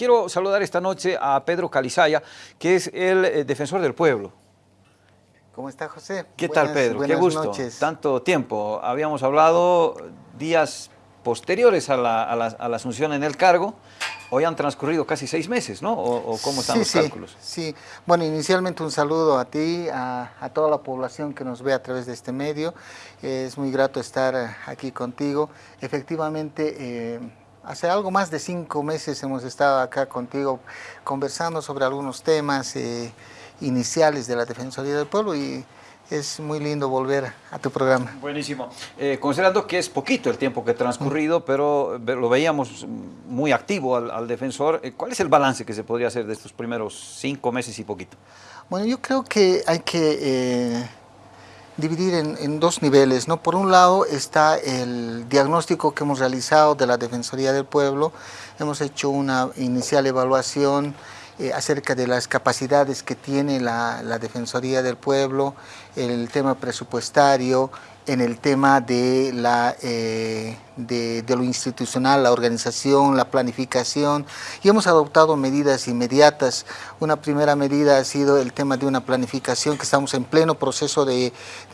Quiero saludar esta noche a Pedro Calizaya, que es el eh, defensor del pueblo. ¿Cómo está José? ¿Qué tal Pedro? Qué gusto. Noches. Tanto tiempo. Habíamos hablado días posteriores a la, asunción en el cargo. Hoy han transcurrido casi seis meses, ¿no? ¿O, cómo están los cálculos? Sí, bueno, inicialmente un saludo a ti, a, toda la población que nos ve a través de este medio. es muy grato estar aquí contigo. Efectivamente, eh, hace algo más de cinco meses hemos estado acá contigo conversando sobre algunos temas eh, iniciales de la Defensoría del Pueblo y es muy lindo volver a tu programa. Buenísimo. Eh, considerando que es poquito el tiempo que ha transcurrido, pero lo veíamos muy activo al, defensor, eh, ¿cuál es el balance que se podría hacer de estos primeros cinco meses y poquito? Bueno, yo creo que hay que eh, dividir en, en, dos niveles. ¿no? Por un lado está el diagnóstico que hemos realizado de la Defensoría del Pueblo, hemos hecho una inicial evaluación eh, acerca de las capacidades que tiene la, Defensoría del Pueblo, el tema presupuestario, en el tema de, la, eh, de, lo institucional, la organización, la planificación y hemos adoptado medidas inmediatas. Una primera medida ha sido el tema de una planificación que estamos en pleno proceso de,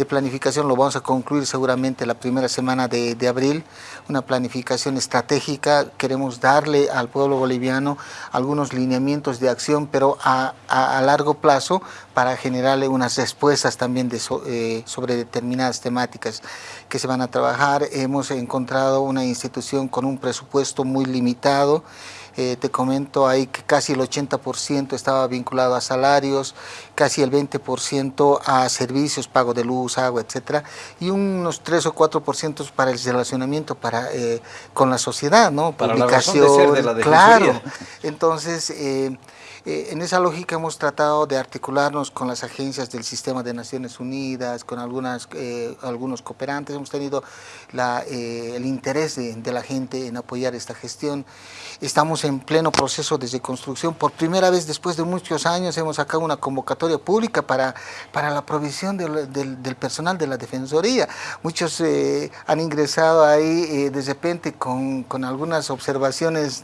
planificación, lo vamos a concluir seguramente la primera semana de, abril, una planificación estratégica, queremos darle al pueblo boliviano algunos lineamientos de acción, pero a, largo plazo para generarle unas respuestas también eh, sobre determinadas temáticas que se van a trabajar. Hemos encontrado una institución con un presupuesto muy limitado. Eh, te comento ahí que casi el 80% estaba vinculado a salarios, casi el 20% a servicios, pago de luz, agua, etcétera, y unos 3 o 4% para el relacionamiento para, eh, con la sociedad, ¿no? Para Publicación, la de la claro. Entonces, eh, eh, en esa lógica hemos tratado de articularnos con las agencias del sistema de Naciones Unidas, con eh, algunos cooperantes, hemos tenido eh, el interés de, la gente en apoyar esta gestión. Estamos en pleno proceso de reconstrucción, por primera vez después de muchos años hemos sacado una convocatoria pública para, la provisión del, personal de la Defensoría. Muchos han ingresado ahí de repente con, algunas observaciones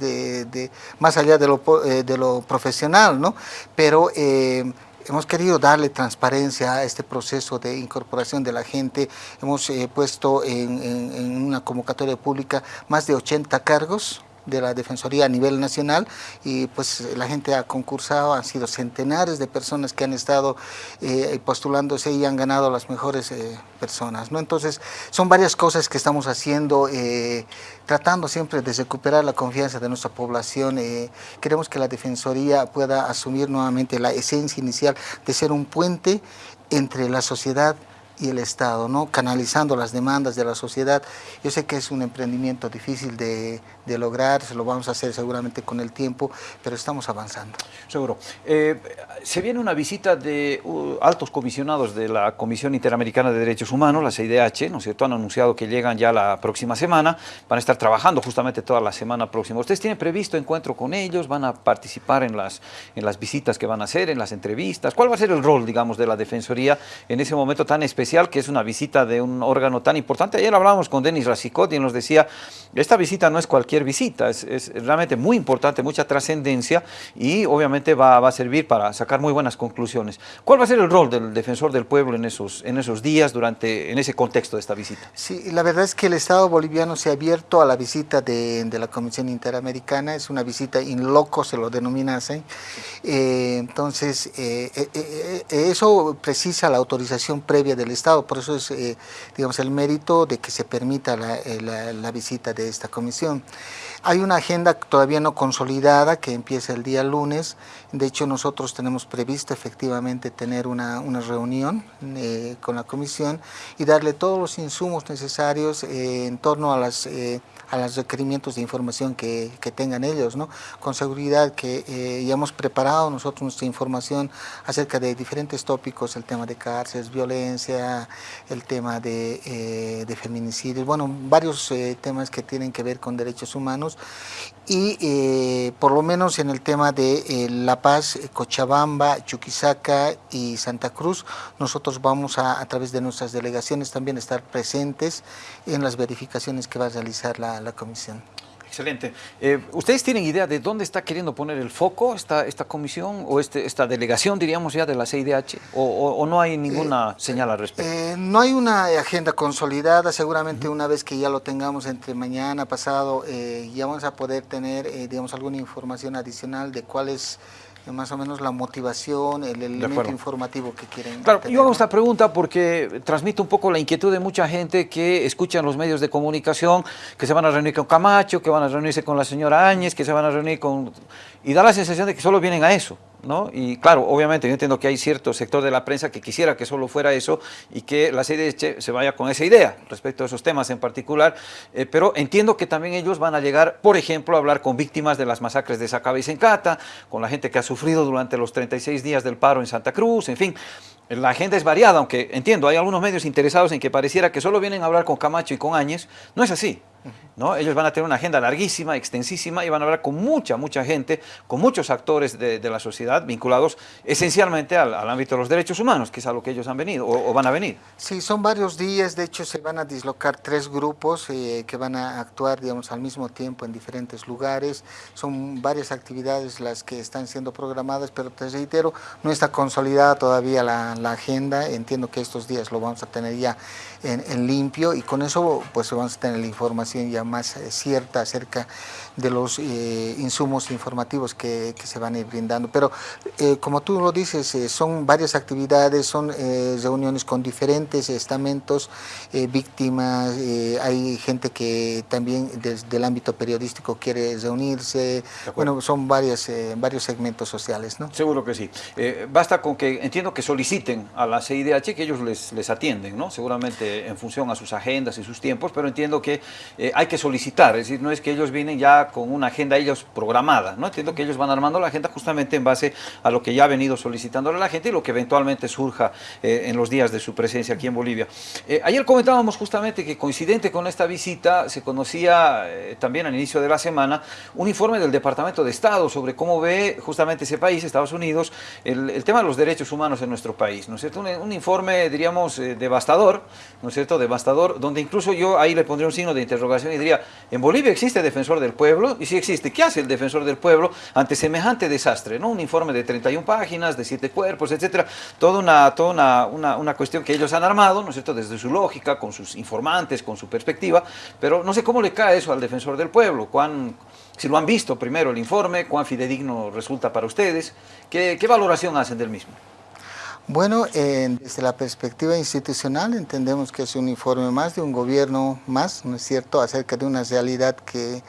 más allá de lo, de lo profesional ¿no? Pero eh, hemos querido darle transparencia a este proceso de incorporación de la gente. Hemos eh, puesto en, en, una convocatoria pública más de 80 cargos de la Defensoría a nivel nacional y pues la gente ha concursado, han sido centenares de personas que han estado eh, postulándose y han ganado las mejores eh, personas. ¿no? Entonces son varias cosas que estamos haciendo, eh, tratando siempre de recuperar la confianza de nuestra población. queremos que la Defensoría pueda asumir nuevamente la esencia inicial de ser un puente entre la sociedad y el Estado, ¿no? canalizando las demandas de la sociedad. Yo sé que es un emprendimiento difícil de, lograr, se lo vamos a hacer seguramente con el tiempo, pero estamos avanzando. Seguro. Eh, se viene una visita de uh, altos comisionados de la Comisión Interamericana de Derechos Humanos, la CIDH, ¿no es cierto? Han anunciado que llegan ya la próxima semana, van a estar trabajando justamente toda la semana próxima. ¿Ustedes tienen previsto encuentro con ellos? ¿Van a participar en las, en las visitas que van a hacer, en las entrevistas? ¿Cuál va a ser el rol, digamos, de la Defensoría en ese momento tan especial que es una visita de un órgano tan importante? Ayer hablábamos con Denis Racicot y nos decía, esta visita no es cualquier visita. Es, realmente muy importante, mucha trascendencia y obviamente va, a servir para sacar muy buenas conclusiones. ¿Cuál va a ser el rol del defensor del pueblo en esos, en esos días, durante, en ese contexto de esta visita? Sí, la verdad es que el Estado boliviano se ha abierto a la visita de, la Comisión Interamericana, es una visita in loco, se lo denomina así. Eh, entonces, eh, eh, eso precisa la autorización previa del Estado, por eso es, digamos, el mérito de que se permita la, la visita de esta comisión. Hay una agenda todavía no consolidada que empieza el día lunes. De hecho, nosotros tenemos previsto efectivamente tener una, reunión eh, con la comisión y darle todos los insumos necesarios eh, en torno a las... Eh, a los requerimientos de información que, tengan ellos, ¿no? Con seguridad que ya hemos preparado nosotros nuestra información acerca de diferentes tópicos, el tema de cárceles, violencia, el tema de, de feminicidios, bueno, varios temas que tienen que ver con derechos humanos y eh, por lo menos en el tema de eh, La Paz, Cochabamba, Chuquisaca y Santa Cruz, nosotros vamos a, a través de nuestras delegaciones también estar presentes en las verificaciones que va a realizar la, la comisión. Excelente. Eh, ¿Ustedes tienen idea de dónde está queriendo poner el foco esta, esta comisión o este, esta delegación, diríamos ya, de la CIDH? ¿O, no hay ninguna eh, señal al respecto? Eh, no hay una agenda consolidada. Seguramente una vez que ya lo tengamos entre mañana, pasado, ya vamos a poder tener, digamos, alguna información adicional de cuál es más o menos la motivación, el elemento informativo que quieren Claro, yo hago esta pregunta porque transmite un poco la inquietud de mucha gente que escucha en los medios de comunicación que se van a reunir con Camacho, que van a reunirse con la señora Áñez, que se van a reunir con... y da la sensación de que solo vienen a eso. ¿no? Y claro, obviamente yo entiendo que hay cierto sector de la prensa que quisiera que solo fuera eso y que la CIDH se vaya con esa idea respecto a esos temas en particular, eh, pero entiendo que también ellos van a llegar, por ejemplo, a hablar con víctimas de las masacres de Sacaba y Sencata, con la gente que ha sufrido durante los 36 días del paro en Santa Cruz, en fin, la agenda es variada, aunque entiendo, hay algunos medios interesados en que pareciera que solo vienen a hablar con Camacho y con Áñez, no es así. ¿No? Ellos van a tener una agenda larguísima, extensísima y van a hablar con mucha, mucha gente, con muchos actores de, la sociedad vinculados esencialmente al, ámbito de los derechos humanos, que es a lo que ellos han venido o, van a venir. Sí, son varios días, de hecho se van a dislocar tres grupos eh, que van a actuar digamos, al mismo tiempo en diferentes lugares, son varias actividades las que están siendo programadas, pero te reitero, no está consolidada todavía la, la agenda, entiendo que estos días lo vamos a tener ya en, en limpio y con eso pues vamos a tener la información ya más eh, cierta acerca de los eh, insumos informativos que, se van a ir brindando. Pero eh, como tú lo dices, son varias actividades, son reuniones con diferentes estamentos, víctimas, hay gente que también desde el ámbito periodístico quiere reunirse, bueno, son varias, varios segmentos sociales. ¿no? Seguro que sí. basta con que, entiendo que soliciten a la CIDH que ellos les, les atienden, ¿no? Seguramente en función a sus agendas y sus tiempos, pero entiendo que hay que solicitar, es decir, no es que ellos vienen ya con una agenda ellos programada, ¿no? Entiendo que ellos van armando la agenda justamente en base a lo que ya ha venido solicitándole la gente y lo que eventualmente surja eh, en los días de su presencia aquí en Bolivia. Eh, ayer comentábamos justamente que coincidente con esta visita se conocía eh, también al inicio de la semana un informe del Departamento de Estado sobre cómo ve justamente ese país, Estados Unidos, el, tema de los derechos humanos en nuestro país, ¿no es cierto? Un informe, diríamos, devastador, ¿no es cierto? Devastador, donde incluso yo ahí le pondría un signo de interrogación y diría, en Bolivia existe defensor del pueblo, y si existe, ¿qué hace el defensor del pueblo ante semejante desastre? ¿no? Un informe de 31 páginas, de 7 cuerpos, etcétera, toda, una, toda una, una, cuestión que ellos han armado, ¿no es cierto?, desde su lógica, con sus informantes, con su perspectiva, pero no sé cómo le cae eso al defensor del pueblo, cuán, si lo han visto primero el informe, cuán fidedigno resulta para ustedes, ¿qué, qué valoración hacen del mismo? Bueno, desde la perspectiva institucional entendemos que es un informe más de un gobierno más, ¿no es cierto?, acerca de una realidad que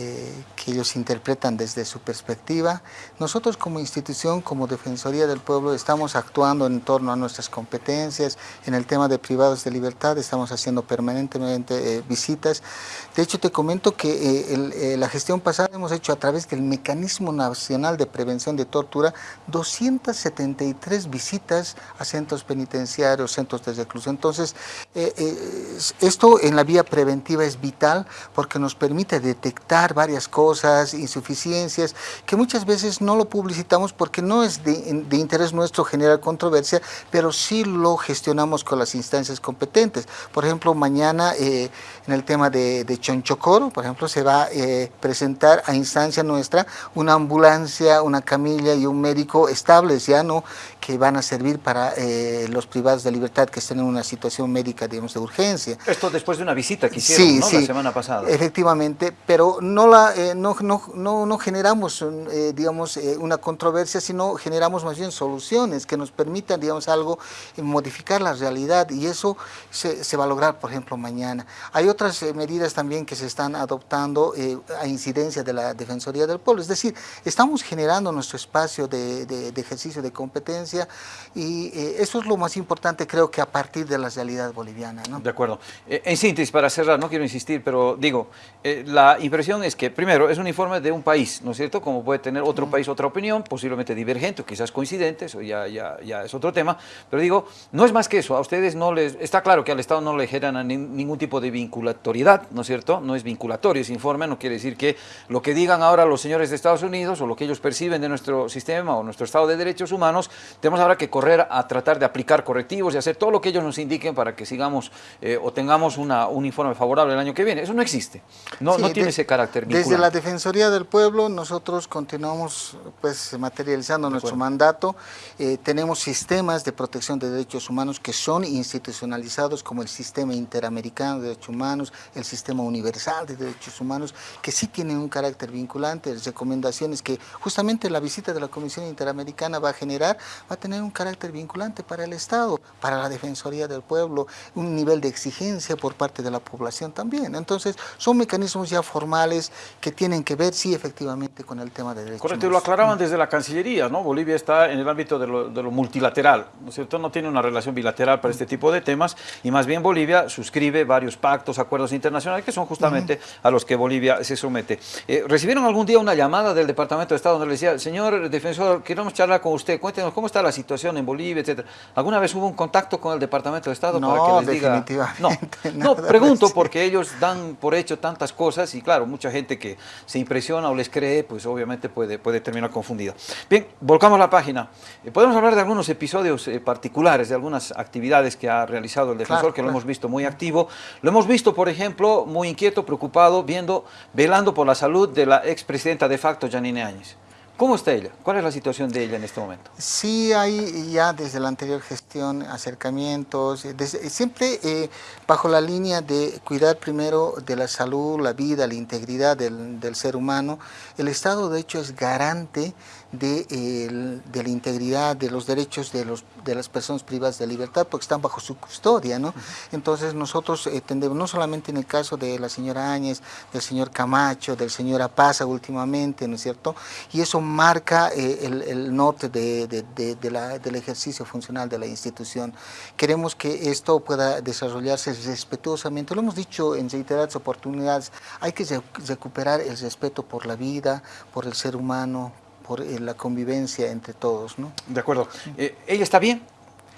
eh, que ellos interpretan desde su perspectiva. Nosotros como institución, como Defensoría del Pueblo, estamos actuando en torno a nuestras competencias. En el tema de privados de libertad estamos haciendo permanentemente eh, visitas. De hecho, te comento que eh, la gestión pasada hemos hecho a través del Mecanismo Nacional de Prevención de Tortura 273 visitas a centros penitenciarios, centros de reclusión. Entonces, esto en la vía preventiva es vital porque nos permite detectar varias cosas, insuficiencias, que muchas veces no lo publicitamos porque no es de, interés nuestro generar controversia, pero sí lo gestionamos con las instancias competentes. Por ejemplo, mañana eh, en el tema de, Chonchocoro, por ejemplo, se va a eh, presentar a instancia nuestra una ambulancia, una camilla y un médico estables, ya no que van a servir para eh, los privados de libertad que estén en una situación médica, digamos, de urgencia. Esto después de una visita que hicieron, ¿no? La semana pasada. Efectivamente, pero no, la, eh, no, no, no, no, generamos, eh, digamos, una controversia, sino generamos más bien soluciones que nos permitan, digamos, algo, modificar la realidad y eso se, se va a lograr, por ejemplo, mañana. Hay otras medidas también que se están adoptando a incidencia de la Defensoría del Pueblo, es decir, estamos generando nuestro espacio de, de, ejercicio de competencia y eso es lo más importante, creo que a partir de la realidad boliviana. ¿no? De acuerdo. en síntesis, para cerrar, no quiero insistir, pero digo, la impresión es es que, primero, es un informe de un país, ¿no es cierto? Como puede tener otro país otra opinión, posiblemente divergente o quizás coincidente, eso ya, ya, ya es otro tema, pero digo, no es más que eso, a ustedes no les, está claro que al Estado no le generan ningún tipo de vinculatoriedad, ¿no es cierto? No es vinculatorio ese informe, no quiere decir que lo que digan ahora los señores de Estados Unidos o lo que ellos perciben de nuestro sistema o nuestro Estado de Derechos Humanos, tenemos ahora que correr a tratar de aplicar correctivos y hacer todo lo que ellos nos indiquen para que sigamos eh, o tengamos una, un informe favorable el año que viene. Eso no existe, no, no tiene ese carácter. vinculante? Desde la Defensoría del Pueblo nosotros continuamos pues materializando nuestro mandato. Eh, tenemos sistemas de protección de derechos humanos que son institucionalizados como el Sistema Interamericano de Derechos Humanos, el Sistema Universal de Derechos Humanos, que sí tienen un carácter vinculante, las recomendaciones que justamente la visita de la Comisión Interamericana va a generar, va a tener un carácter vinculante para el Estado, para la Defensoría del Pueblo, un nivel de exigencia por parte de la población también. Entonces, son mecanismos ya formales que tienen que ver, sí, efectivamente, con el tema de derechos Correcto, y lo aclaraban desde la Cancillería, ¿no? Bolivia está en el ámbito de lo, de lo, multilateral, ¿no es cierto? No tiene una relación bilateral para este tipo de temas, y más bien Bolivia suscribe varios pactos, acuerdos internacionales, que son justamente uh -huh. a los que Bolivia se somete. Eh, ¿Recibieron algún día una llamada del Departamento de Estado donde le decía, señor defensor, queremos charlar con usted, cuéntenos cómo está la situación en Bolivia, etcétera? ¿Alguna vez hubo un contacto con el Departamento de Estado no, para que les diga? No, no, pregunto porque ellos dan por hecho tantas cosas y claro, mucha gente que se impresiona o les cree, pues obviamente puede, puede terminar confundida. Bien, volcamos la página. Eh, podemos hablar de algunos episodios eh, particulares, de algunas actividades que ha realizado el defensor, Claro, que lo hemos visto muy activo. Lo hemos visto, por ejemplo, muy inquieto, preocupado, viendo, velando por la salud de la expresidenta de facto, Janine Áñez. ¿Cómo está ella? ¿Cuál es la situación de ella en este momento? Sí, hay ya desde la anterior gestión acercamientos, eh, desde- siempre eh, bajo la línea de cuidar primero de la salud, la vida, la integridad del, del ser humano. El Estado, de hecho, es garante de, eh, la integridad, de los derechos de, los, de las personas privadas de libertad, porque están bajo su custodia, ¿no? Entonces nosotros eh, tendemos, no solamente en el caso de la señora Áñez, del señor Camacho, del señor Apaza últimamente, ¿no es cierto? Y eso marca eh, el, el norte de, de- la- del ejercicio funcional de la institución. Queremos que esto pueda desarrollarse respetuosamente, lo hemos dicho en reiteradas oportunidades, hay que re- recuperar el respeto por la vida, por el ser humano, por eh, la convivencia entre todos, ¿no? De acuerdo. Eh, ¿Ella está bien?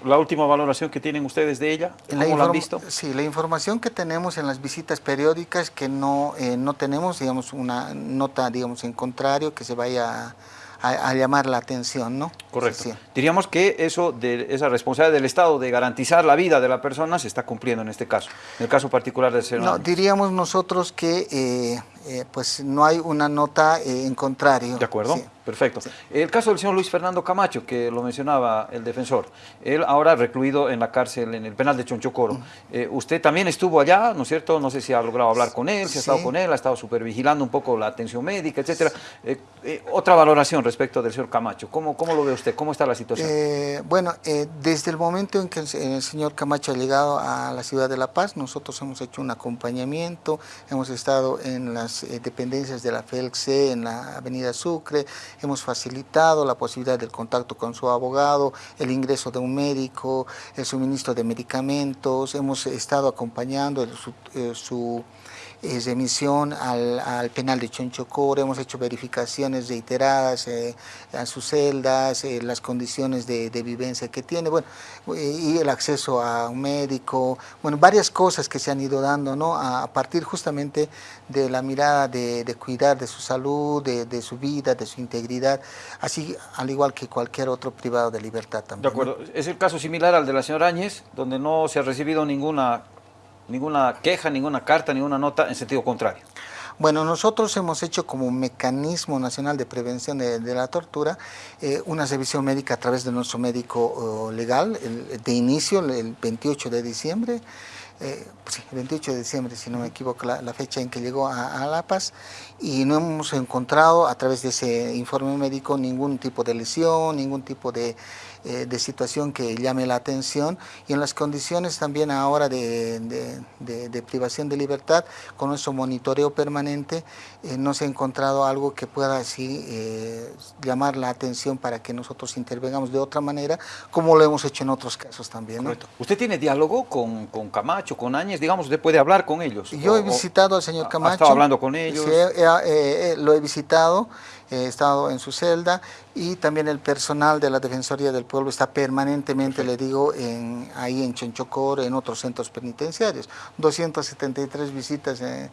La última valoración que tienen ustedes de ella, la ¿cómo la han visto? Sí, la información que tenemos en las visitas periódicas que no, eh, no tenemos, digamos, una nota, digamos, en contrario que se vaya a, llamar la atención, ¿no? Correcto. Sí. Diríamos que eso de esa responsabilidad del Estado de garantizar la vida de la persona se está cumpliendo en este caso, en el caso particular del señor No, Áñez. diríamos nosotros que eh, eh, pues no hay una nota eh, en contrario. De acuerdo, Sí. perfecto. El caso del señor Luis Fernando Camacho, que lo mencionaba el defensor, él ahora recluido en la cárcel, en el penal de Chonchocoro. Eh, usted también estuvo allá, ¿no es cierto? No sé si ha logrado hablar con él, si ha estado con él, ha estado supervigilando un poco la atención médica, etcétera. Eh, otra valoración respecto del señor Camacho, ¿cómo, cómo lo ve usted? ¿Cómo está la situación? Eh, bueno, eh, desde el momento en que el, el señor Camacho ha llegado a la ciudad de La Paz, nosotros hemos hecho un acompañamiento, hemos estado en las eh, dependencias de la FELC en la avenida Sucre, hemos facilitado la posibilidad del contacto con su abogado, el ingreso de un médico, el suministro de medicamentos, hemos estado acompañando el- su... eh, su eh, remisión al, al penal de Chonchocoro, hemos hecho verificaciones reiteradas eh, a sus celdas, eh, las condiciones de, de vivencia que tiene, bueno, eh, y el acceso a un médico, bueno, varias cosas que se han ido dando, ¿no? A, partir justamente de la mirada de, de cuidar de su salud, de, de su vida, de su integridad, así al igual que cualquier otro privado de libertad De también. ¿no? acuerdo. Es el caso similar al de la señora Áñez, donde no se ha recibido ninguna, ninguna queja, ninguna carta, ninguna nota en sentido contrario. Bueno, nosotros hemos hecho como mecanismo nacional de prevención de, la tortura eh, una revisión médica a través de nuestro médico legal de inicio, el- el 28 de diciembre, eh, sí, el 28 de diciembre, si no me equivoco, la, la fecha en que llegó a La Paz, y no hemos encontrado a través de ese informe médico ningún tipo de lesión, ningún tipo de, eh, de situación que llame la atención, y en las condiciones también ahora de, de- de- de privación de libertad, con nuestro monitoreo permanente, eh, no se ha encontrado algo que pueda así eh, llamar la atención para que nosotros intervengamos de otra manera, como lo hemos hecho en otros casos también. ¿no? ¿Usted tiene diálogo con, con Camacho, con Áñez? Digamos, usted puede hablar con ellos. Yo O- he visitado al señor ha- ha Camacho. estado hablando con ellos. Sí, lo he visitado, he estado en su celda y también el personal de la Defensoría del Pueblo está permanentemente, le digo, en, ahí en Chonchocor, en otros centros penitenciarios. 273 visitas eh,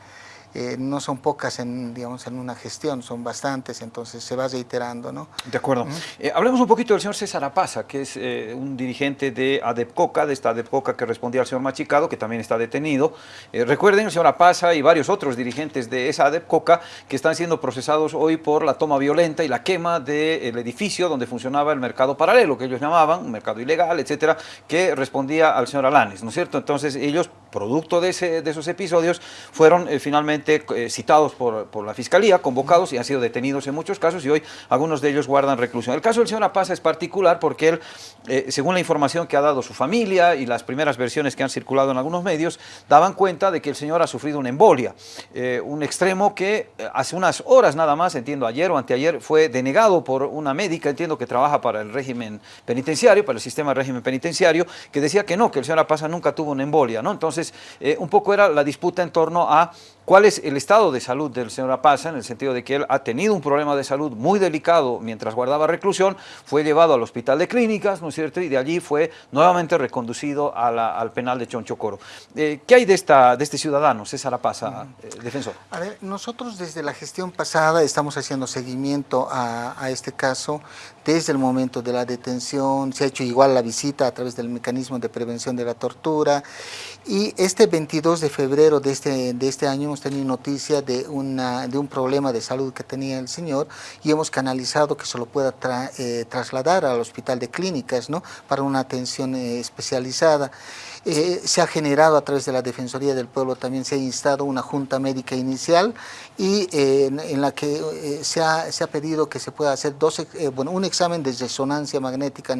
eh, no son pocas en, digamos, en una gestión, son bastantes, entonces se va reiterando. ¿no? De acuerdo. Eh, hablemos un poquito del señor César Apaza, que es eh, un dirigente de ADEPCOCA, de esta ADEPCOCA que respondía al señor Machicado, que también está detenido. recuerden, el señor Apaza y varios otros dirigentes de esa ADEPCOCA que están siendo procesados hoy por la toma violenta y la quema del edificio donde funcionaba el mercado paralelo, que ellos llamaban, un mercado ilegal, etcétera, que respondía al señor Alanes, ¿no es cierto? Entonces ellos, producto de, ese, de esos episodios, fueron finalmente eh, citados por, por, la Fiscalía, convocados y han sido detenidos en muchos casos y hoy algunos de ellos guardan reclusión. El caso del señor Apaza es particular porque él, eh, según la información que ha dado su familia y las primeras versiones que han circulado en algunos medios, daban cuenta de que el señor ha sufrido una embolia, eh, un extremo que hace unas horas nada más, entiendo ayer o anteayer, fue denegado por una médica, entiendo que trabaja para el régimen penitenciario, para el sistema de régimen penitenciario, que decía que no, que el señor Apaza nunca tuvo una embolia, ¿no? Entonces, un poco era la disputa en torno a cuál es el estado de salud del señor Apaza, en el sentido de que él ha tenido un problema de salud muy delicado mientras guardaba reclusión, fue llevado al hospital de clínicas, ¿no es cierto?, y de allí fue nuevamente reconducido al penal de Chonchocoro. Eh, ¿Qué hay de, esta, de este ciudadano, César Apaza, eh, defensor? A ver, nosotros desde la gestión pasada estamos haciendo seguimiento a, a este caso desde el momento de la detención, se ha hecho igual la visita a través del mecanismo de prevención de la tortura y este 22 de febrero de este, de este año hemos tenido noticia de, una, de un problema de salud que tenía el señor y hemos canalizado que se lo pueda eh, trasladar al hospital de clínicas ¿no? para una atención eh, especializada. Eh, se ha generado a través de la Defensoría del Pueblo, también se ha instado una junta médica inicial y en, la que se ha, se, ha, pedido que se pueda hacer dos, bueno, un examen de resonancia magnética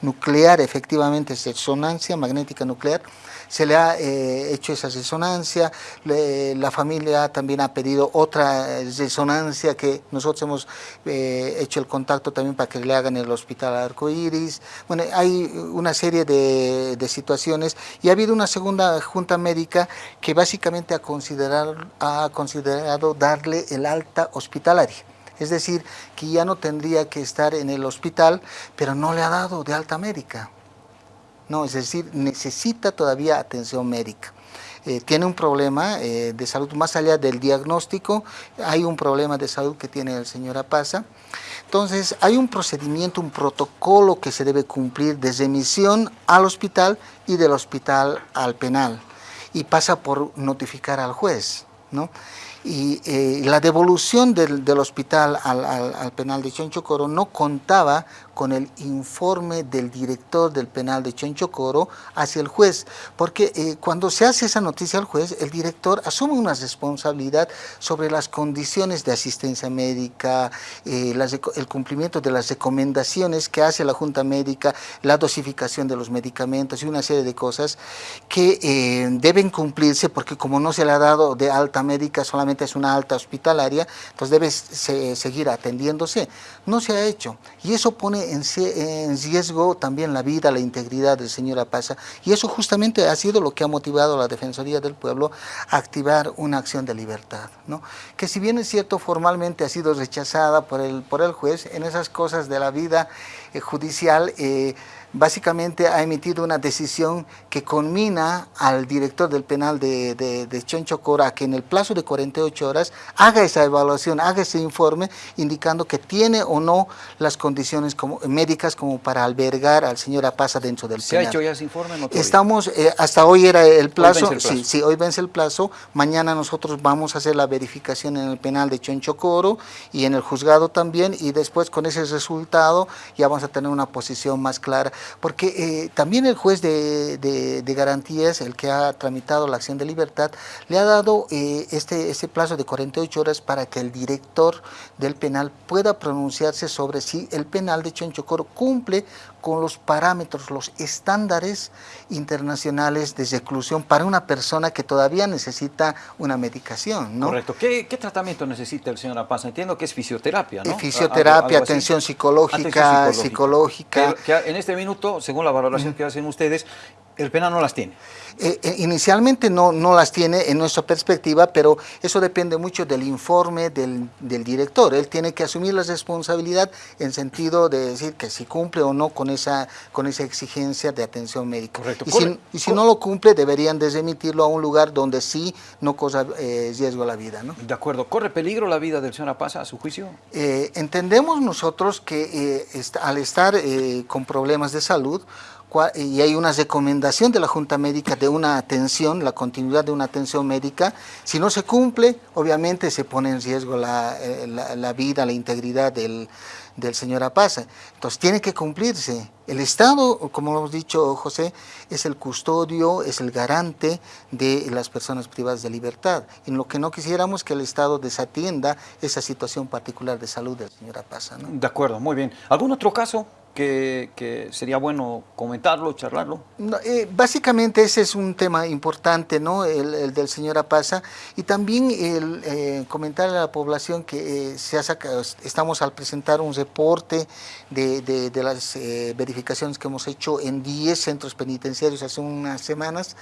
nuclear, efectivamente es resonancia magnética nuclear, se le ha eh, hecho esa resonancia, la familia también ha pedido otra resonancia que nosotros hemos eh, hecho el contacto también para que le hagan en el hospital Arcoiris. Bueno, hay una serie de, situaciones y ha habido una segunda junta médica que básicamente ha considerado, ha considerado darle el alta hospitalaria. Es decir, que ya no tendría que estar en el hospital, pero no le ha dado de alta médica. No, es decir, necesita todavía atención médica. Eh, tiene un problema eh, de salud, más allá del diagnóstico, hay un problema de salud que tiene el señor Apaza. Entonces, hay un procedimiento, un protocolo que se debe cumplir desde emisión al hospital y del hospital al penal. Y pasa por notificar al juez, ¿no? y eh, la devolución del, hospital al, al, penal de Chonchocoro no contaba con el informe del director del penal de Chonchocoro hacia el juez, porque eh, cuando se hace esa noticia al juez, el director asume una responsabilidad sobre las condiciones de asistencia médica, eh, el cumplimiento de las recomendaciones que hace la Junta Médica, la dosificación de los medicamentos y una serie de cosas que deben cumplirse porque como no se le ha dado de alta médica solamente es una alta hospitalaria, entonces debe seguir atendiéndose. No se ha hecho y eso pone en, riesgo también la vida, la integridad del señor Apaza y eso justamente ha sido lo que ha motivado a la Defensoría del Pueblo a activar una acción de libertad, ¿no? que si bien es cierto formalmente ha sido rechazada por el, por el juez, en esas cosas de la vida eh, judicial eh, básicamente ha emitido una decisión que conmina al director del penal de, de, de Chonchocora que en el plazo de 48 horas haga esa evaluación, haga ese informe indicando que tiene o no las condiciones como, médicas como para albergar al señor Apaza dentro del ¿Se penal. ha hecho ya ese informe? No Estamos, eh, hasta hoy era el plazo, el plazo, Sí, sí, hoy vence el plazo, mañana nosotros vamos a hacer la verificación en el penal de Chonchocoro y en el juzgado también y después con ese resultado ya vamos a tener una posición más clara porque eh, también el juez de, garantías, el que ha tramitado la acción de libertad, le ha dado eh, este, este plazo de 48 horas para que el director del penal pueda pronunciarse sobre si el penal de Chonchocoro cumple con los parámetros, los estándares internacionales de reclusión para una persona que todavía necesita una medicación. ¿no? Correcto. ¿Qué, tratamiento necesita el señor Apaz? Entiendo que es fisioterapia, ¿no? Fisioterapia, atención psicológica, psicológica. en este minuto, según la valoración que hacen ustedes, El PENA no las tiene. Eh, eh, inicialmente no, no las tiene en nuestra perspectiva, pero eso depende mucho del informe del, del, director. Él tiene que asumir la responsabilidad en sentido de decir que si cumple o no con esa, con esa exigencia de atención médica. Correcto. Y, si, y si, no lo cumple, deberían desemitirlo a un lugar donde sí no cosa eh, riesgo la vida. ¿no? De acuerdo. ¿Corre peligro la vida del señor Apaza a su juicio? Entendemos nosotros que est al estar con problemas de salud, y hay una recomendación de la Junta Médica de una atención, la continuidad de una atención médica. Si no se cumple, obviamente se pone en riesgo la, la, la vida, la integridad del, del señor Apaza. Entonces tiene que cumplirse. El Estado, como lo hemos dicho José, es el custodio, es el garante de las personas privadas de libertad. Y lo que no quisiéramos que el Estado desatienda esa situación particular de salud del señor Apaza. ¿no? De acuerdo, muy bien. ¿Algún otro caso que, que, sería bueno comentarlo, charlarlo? No, eh, básicamente ese es un tema importante, ¿no? El, el del señor Apaza, y también el eh, comentarle a la población que eh, se ha sacado, estamos al presentar un reporte de, de, las eh, verificaciones que hemos hecho en 10 centros penitenciarios hace unas semanas,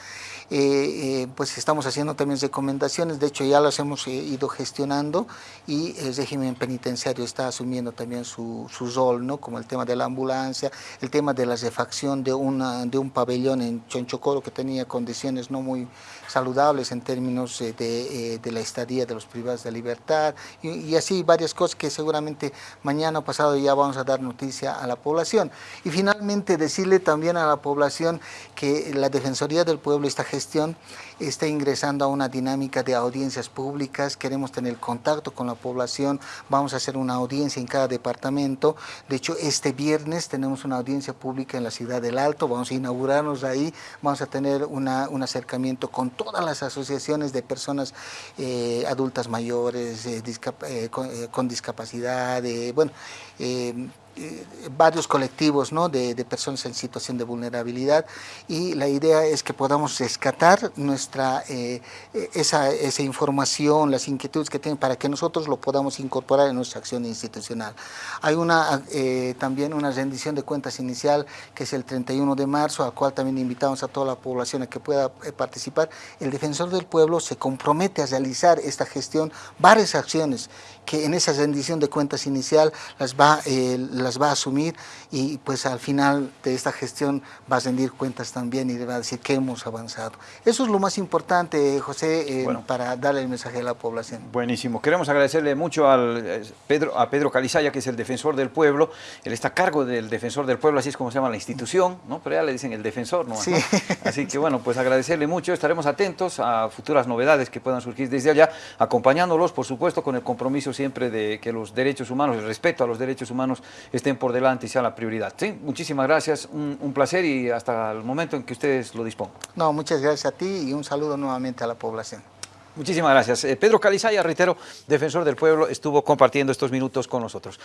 pues estamos haciendo también recomendaciones, de hecho ya las hemos ido gestionando y el régimen penitenciario está asumiendo también su, su rol, ¿no? Como el tema de la ambulancia, el tema de la refacción de, una, de un pabellón en Chonchocoro que tenía condiciones no muy saludables en términos de, de, la estadía de los privados de libertad y, así varias cosas que seguramente mañana o pasado ya vamos a dar noticia a la población. Y finalmente decirle también a la población que la Defensoría del Pueblo, esta gestión, está ingresando a una dinámica de audiencias públicas, queremos tener contacto con la población, vamos a hacer una audiencia en cada departamento, de hecho este viernes tenemos una audiencia pública en la ciudad del Alto, vamos a inaugurarnos ahí, vamos a tener un acercamiento con todas las asociaciones de personas eh, adultas mayores, eh, eh, con, con, discapacidad, bueno, eh, varios colectivos de, de, personas en situación de vulnerabilidad y la idea es que podamos rescatar nuestra, eh, esa, esa, información, las inquietudes que tienen para que nosotros lo podamos incorporar en nuestra acción institucional. Hay una, eh, también una rendición de cuentas inicial que es el 31 de marzo, al cual también invitamos a toda la población a que pueda participar. El Defensor del Pueblo se compromete a realizar esta gestión, varias acciones que en esa rendición de cuentas inicial las va, eh, las va a asumir y pues al final de esta gestión va a rendir cuentas también y le va a decir que hemos avanzado. Eso es lo más importante, José, eh, bueno, para darle el mensaje a la población. Buenísimo. Queremos agradecerle mucho al eh, Pedro, a Pedro Calizaya, que es el defensor del pueblo. Él está a cargo del defensor del pueblo, así es como se llama la institución, ¿no? pero ya le dicen el defensor, ¿no? Sí. Así que bueno, pues agradecerle mucho. Estaremos atentos a futuras novedades que puedan surgir desde allá, acompañándolos, por supuesto, con el compromiso siempre de que los derechos humanos, el respeto a los derechos humanos estén por delante y sea la prioridad. ¿sí? Muchísimas gracias, un, un, placer y hasta el momento en que ustedes lo dispongan. No, muchas gracias a ti y un saludo nuevamente a la población. Muchísimas gracias. Eh, Pedro Calizaya, reitero, defensor del pueblo, estuvo compartiendo estos minutos con nosotros.